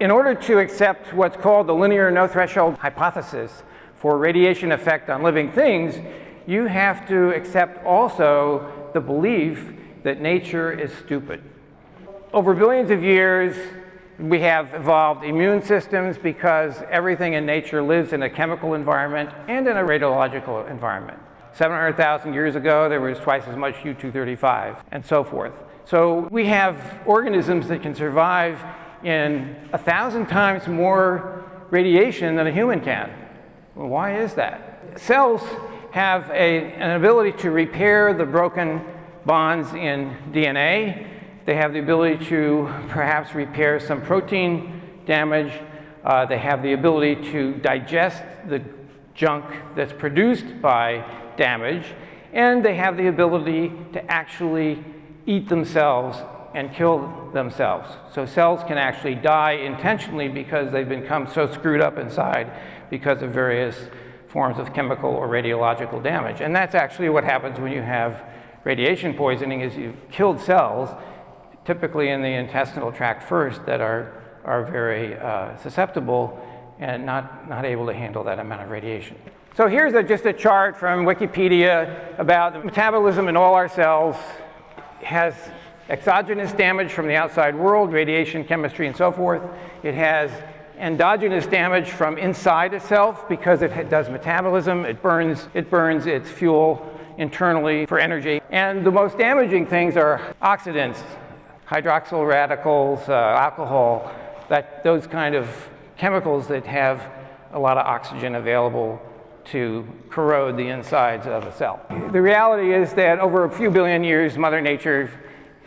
in order to accept what's called the linear no threshold hypothesis for radiation effect on living things, you have to accept also the belief that nature is stupid. Over billions of years, we have evolved immune systems because everything in nature lives in a chemical environment and in a radiological environment. 700,000 years ago, there was twice as much U-235 and so forth. So we have organisms that can survive in a thousand times more radiation than a human can. Well, why is that? Cells have a, an ability to repair the broken bonds in DNA. They have the ability to perhaps repair some protein damage. Uh, they have the ability to digest the junk that's produced by damage, and they have the ability to actually eat themselves and kill themselves. So cells can actually die intentionally because they've become so screwed up inside because of various forms of chemical or radiological damage. And that's actually what happens when you have radiation poisoning is you've killed cells, typically in the intestinal tract first, that are, are very uh, susceptible and not, not able to handle that amount of radiation. So here's a, just a chart from Wikipedia about the metabolism in all our cells. Has exogenous damage from the outside world, radiation, chemistry, and so forth. It has endogenous damage from inside itself because it does metabolism. It burns, it burns its fuel internally for energy. And the most damaging things are oxidants, hydroxyl radicals, uh, alcohol, that, those kind of chemicals that have a lot of oxygen available to corrode the insides of a cell. The reality is that over a few billion years, Mother Nature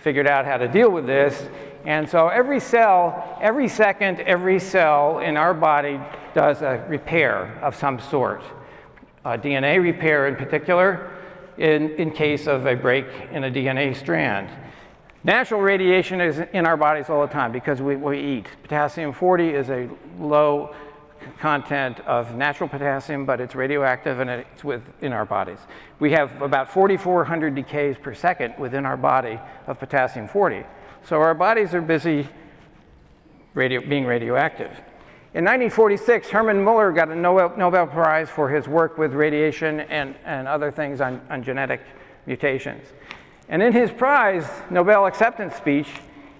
figured out how to deal with this. And so every cell, every second, every cell in our body does a repair of some sort. A DNA repair in particular, in, in case of a break in a DNA strand. Natural radiation is in our bodies all the time because we, we eat. Potassium-40 is a low content of natural potassium, but it's radioactive and it's within our bodies. We have about 4,400 decays per second within our body of potassium-40. So our bodies are busy radio, being radioactive. In 1946, Hermann Muller got a Nobel, Nobel Prize for his work with radiation and, and other things on, on genetic mutations. And in his prize Nobel acceptance speech,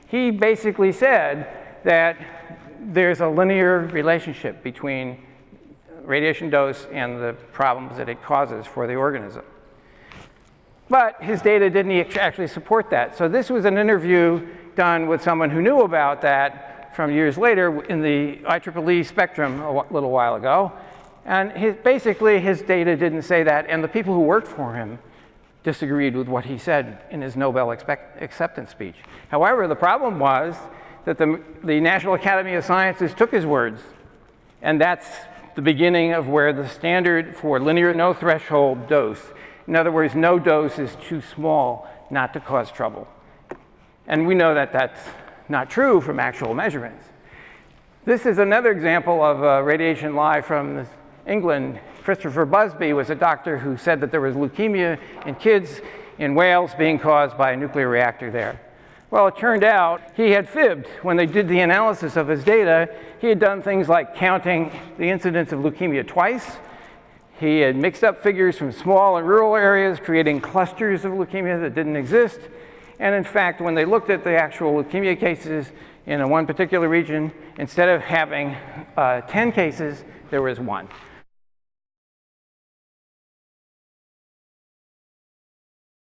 he basically said that there's a linear relationship between radiation dose and the problems that it causes for the organism. But his data didn't actually support that. So this was an interview done with someone who knew about that from years later in the IEEE spectrum a little while ago. And his, basically his data didn't say that, and the people who worked for him disagreed with what he said in his Nobel acceptance speech. However, the problem was that the, the National Academy of Sciences took his words, and that's the beginning of where the standard for linear no threshold dose, in other words, no dose is too small not to cause trouble. And we know that that's not true from actual measurements. This is another example of a radiation lie from England. Christopher Busby was a doctor who said that there was leukemia in kids in Wales being caused by a nuclear reactor there. Well, it turned out he had fibbed. When they did the analysis of his data, he had done things like counting the incidence of leukemia twice. He had mixed up figures from small and rural areas, creating clusters of leukemia that didn't exist. And in fact, when they looked at the actual leukemia cases in one particular region, instead of having uh, 10 cases, there was one.